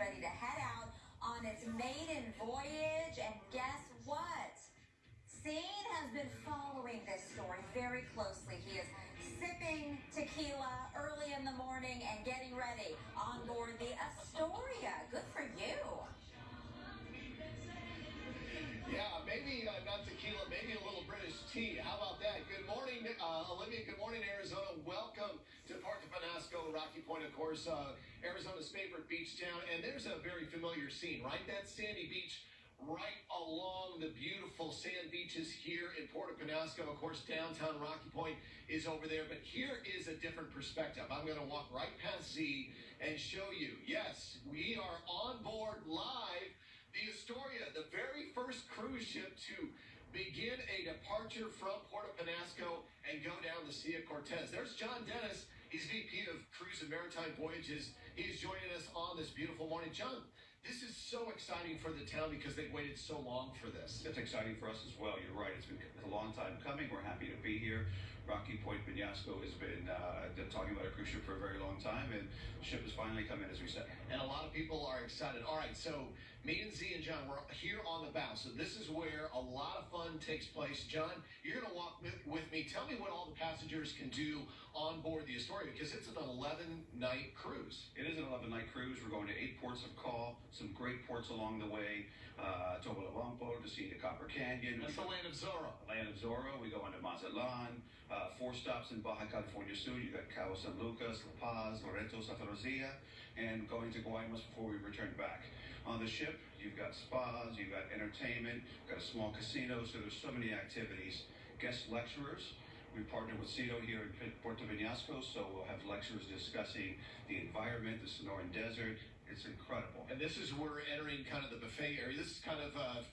ready to head out on its maiden voyage. And guess what? Scene has been following this story very closely. He is sipping tequila early in the morning and getting ready on board the Astoria. Good for you. Yeah, maybe uh, not tequila, maybe a little British tea. How about that? Good morning, uh, Olivia. Good morning, Arizona. Welcome to of Penasco, Rocky Point, of course, uh, Arizona's favorite beach town. And there's a very familiar scene, right? That sandy beach right along the beautiful sand beaches here in Puerto Penasco. Of course, downtown Rocky Point is over there, but here is a different perspective. I'm going to walk right past Z and show you. Yes, we are on board live the Astoria, the very first cruise ship to begin a departure from Puerto Penasco and go down the Sea of Cortez. There's John Dennis. He's VP of Cruise and Maritime Voyages. He's joining us on this beautiful morning. John, this is so exciting for the town because they've waited so long for this. It's exciting for us as well. You're right. It's been a long time coming. We're happy to be here. Rocky Point Penasco has been uh, talking about a cruise ship for a very long time, and the ship is finally coming, as we said. And a lot of people are excited. All right, so me and Z and John, we're here on the bow. So this is where a lot of fun takes place. John, you're going to walk with, me. Tell me what all the passengers can do on board the Astoria because it's an 11 night cruise. It is an 11 night cruise. We're going to eight ports of call, some great ports along the way. Uh, Topolobampo to see the Copper Canyon. That's the land of Zorro. Land of Zorro. We go into Mazatlan. Uh, four stops in Baja California Sur. You got Cabo San Lucas, La Paz, Loreto, Santa Lucia, and going to Guaymas before we return back. On the ship, you've got spas, you've got entertainment, you've got a small casino, so there's so many activities. Guest lecturers. We partner with CEDO here in Puerto Penasco, so we'll have lecturers discussing the environment, the Sonoran Desert. It's incredible. And this is where we're entering kind of the buffet area. This is kind of uh,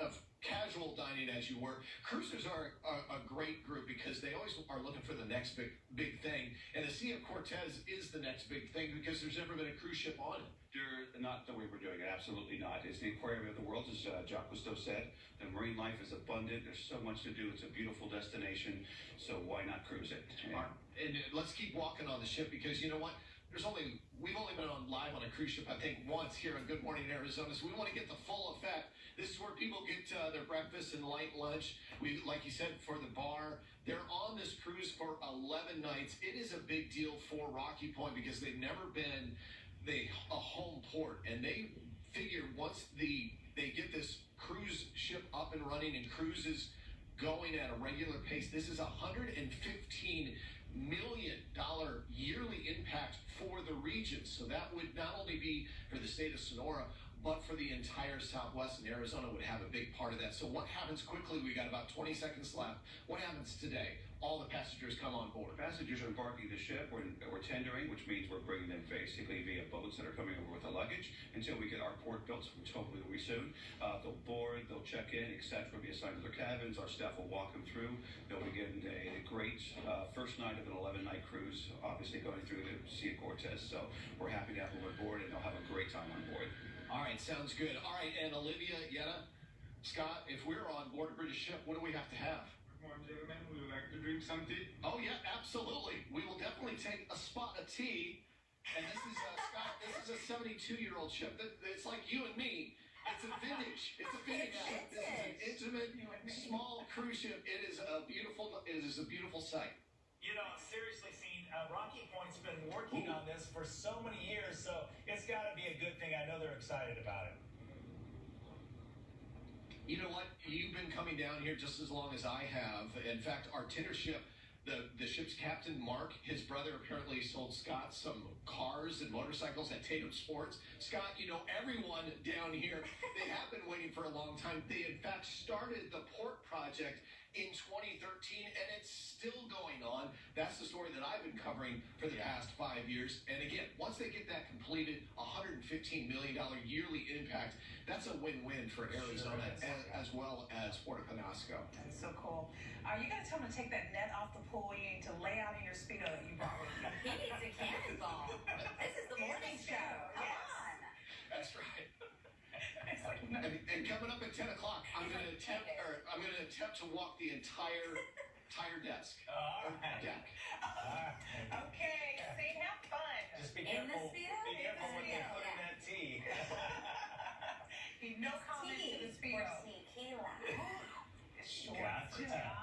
of casual dining as you were. Cruisers are a, a, great group because they always are looking for the next big big thing. And the Sea of Cortez is the next big thing because there's never been a cruise ship on it. Not the way we're doing it. Absolutely not. It's the aquarium of the world, as uh, Jacques Cousteau said. The marine life is abundant. There's so much to do. It's a beautiful destination. So why not cruise it? And, and let's keep walking on the ship because you know what? There's only we've only been on live on a cruise ship I think once here on Good Morning Arizona, so we want to get the full effect. This is where people get uh, their breakfast and light lunch. We, like you said, for the bar. They're on this cruise for 11 nights. It is a big deal for Rocky Point because they've never been they a home port, and they figure once the they get this cruise ship up and running and cruises going at a regular pace, this is a 115 million dollar yearly impact for the region. So that would not only be for the state of Sonora, but for the entire Southwest and Arizona would have a big part of that. So what happens quickly? We got about 20 seconds left. What happens today? All the passengers come on board. Passengers are embarking the ship. We're, we're tendering, which means we're bringing them basically via boats that are coming over with the luggage until we get our port built, which hopefully will be soon. Uh, they'll board, they'll check in, etc. Be assigned to their cabins. Our staff will walk them through. They'll begin a, a great uh, first night of an 11-night cruise, obviously going through the Sea Cortez. So we're happy to have them on board, and they'll have a great time on board. All right, sounds good. All right, and Olivia, Yetta, Scott, if we're on board a British ship, what do we have to have? Come on, gentlemen, we would like to drink some tea. Oh, yeah, absolutely. We will definitely take a spot of tea. And this is, uh, Scott, this is a 72-year-old ship. It's like you and me. It's a vintage. It's a vintage ship. This is an intimate, small cruise ship. It is a beautiful, it is a beautiful sight. You know, seriously, seen uh, Rocky Point's been working on this for so many years, so it's got to be a good thing. I know they're excited about it. You know what? You've been coming down here just as long as I have. In fact, our tender ship, the, the ship's captain, Mark, his brother apparently sold Scott some cars and motorcycles at Tatum Sports. Scott, you know, everyone down here, they have been waiting for a long time. They, in fact, started the port project in 2013, and it's still going on. That's the story that I've been covering for the past five years. And again, once they get that completed, $115 million yearly impact, that's a win-win for Arizona sure as, as, well as Puerto Penasco. That's so cool. Are you going to tell them to take that net off the pool? You need to lay out in your Speedo that you brought with you. He needs a cannonball. this is the morning show. Come yes. on. That's right. and, and, coming up at 10 o'clock, I'm going to attempt, or I'm going to attempt to walk the entire Tire desk. All right. Deck. All right. Okay, say have fun. Just be In careful. this? Be careful what they put in that tea. Be no comments to the Speedo. Tequila. Short for Gotcha. time.